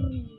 Mm-hmm.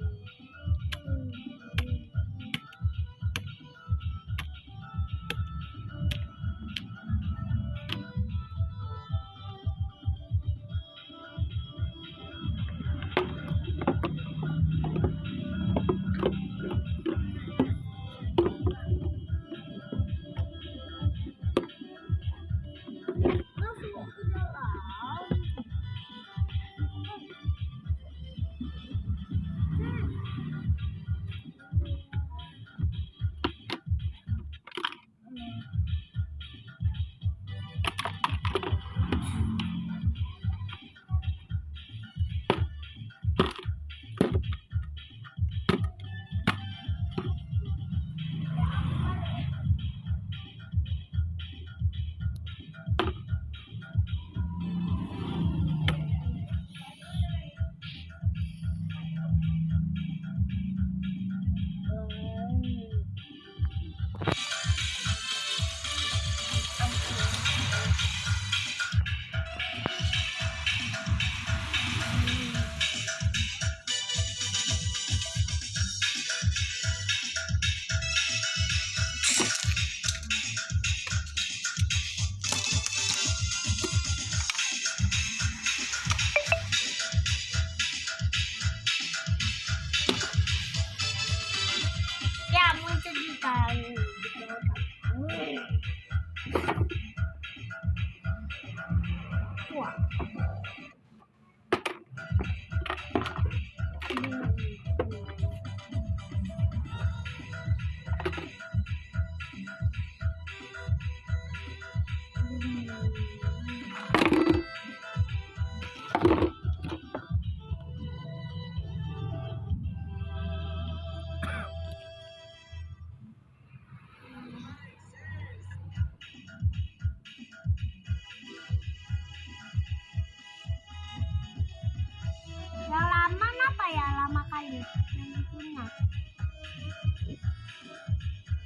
Yang punya.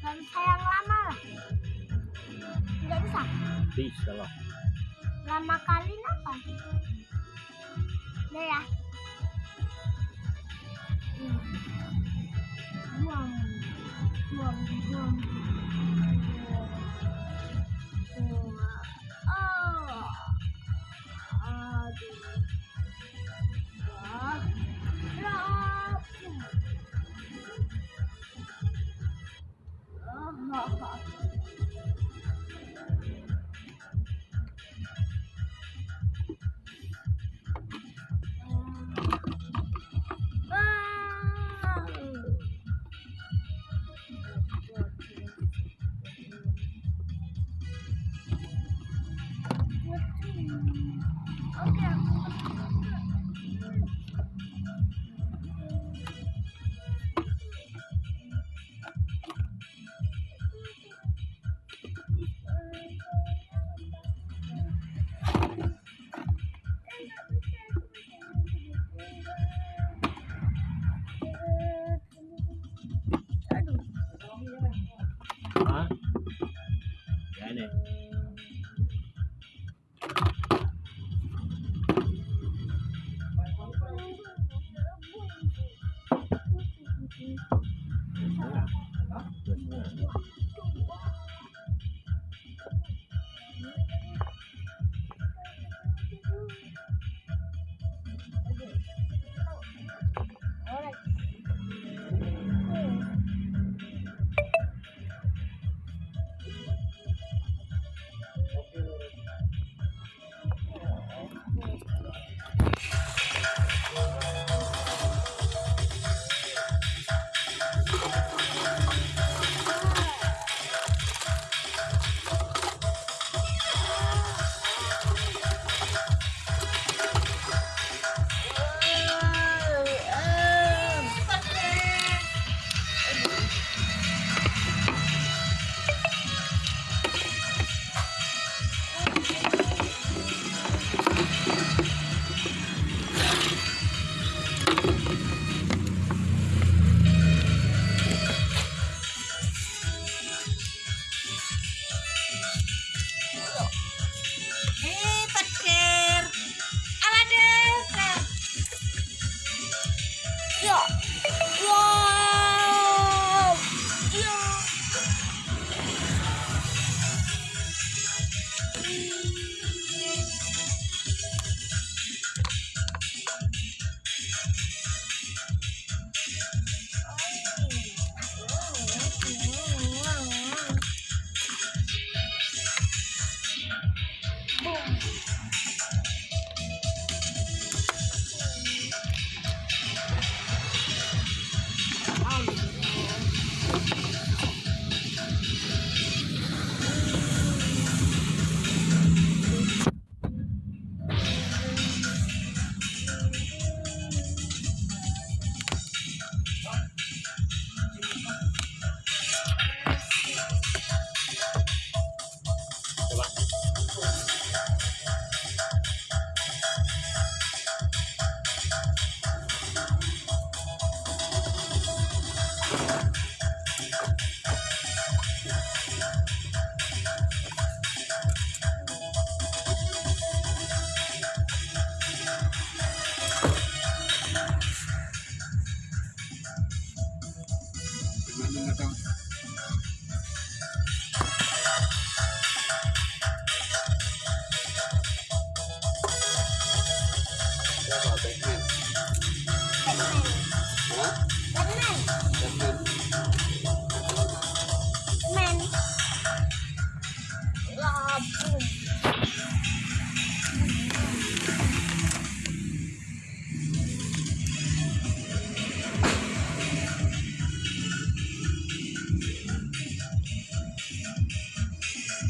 Gak bisa yang lama lah. Tidak bisa. Bisa lah. Lama kali apa? Udah ya. Buang, buang. Buang. Okay.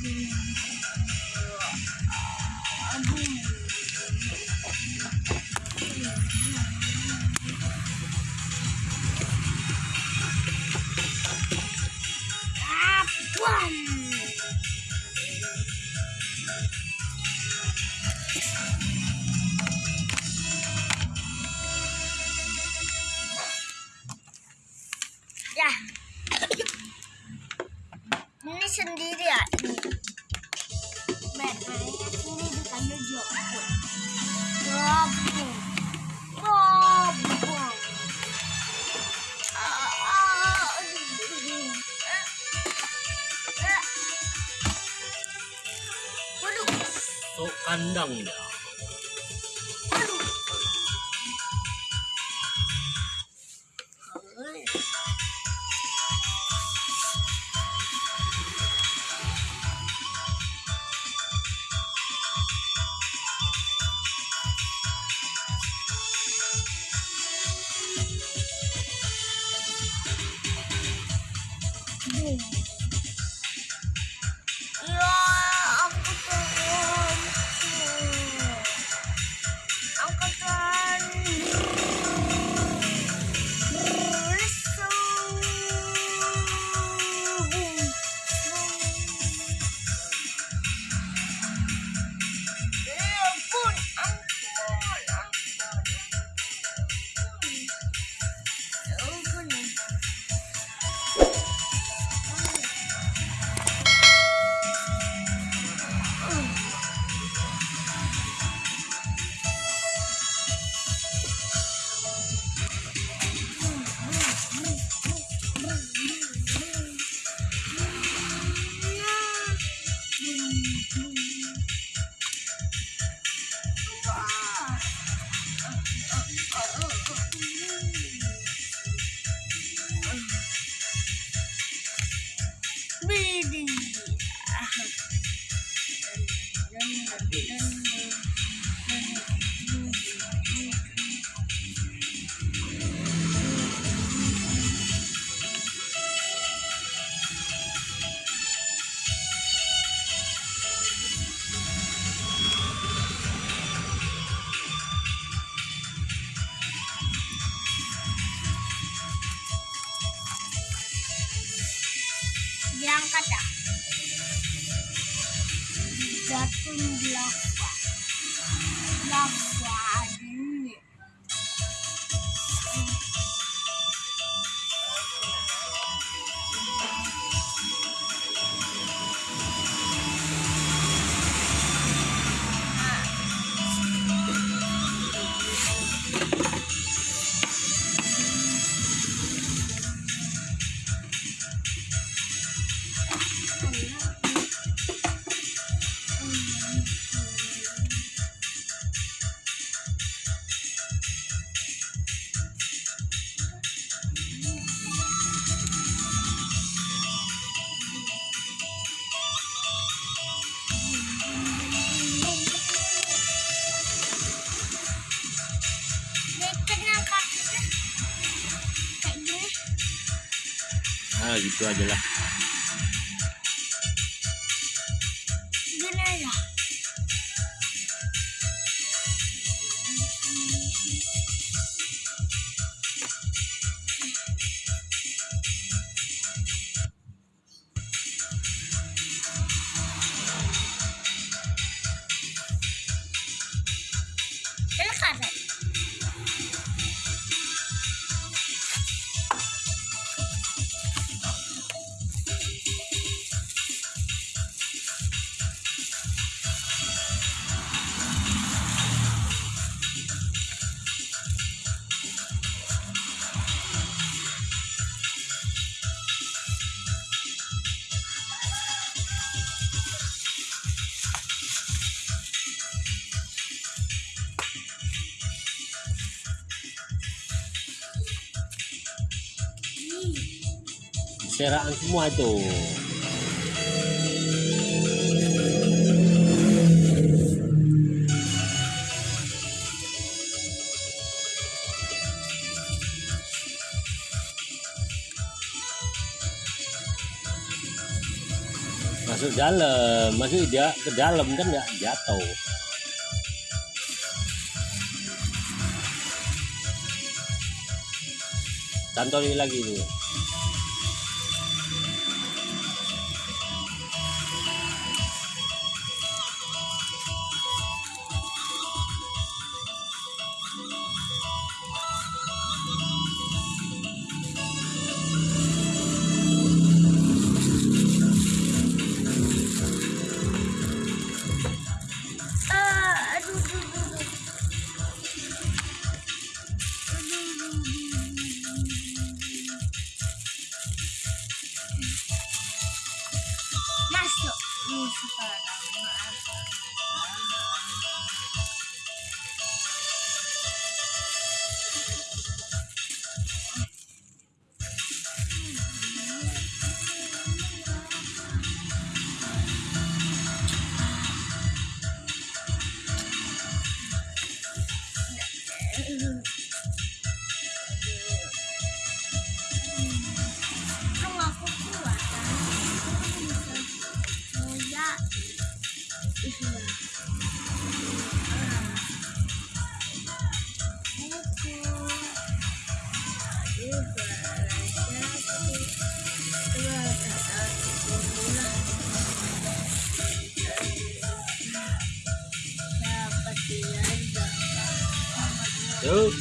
I'm undang-undang. Diangkat ya? Jatuh belakwa. Belakwa ini. Gitu aja lah. Seraan semua itu. Masuk dalam, masuk dia ke dalam kan nggak jatuh. Cantoli lagi nih. nước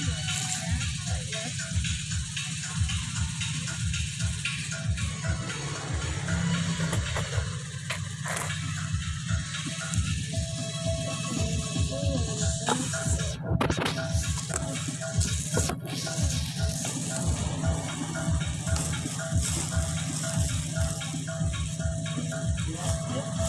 Yeah.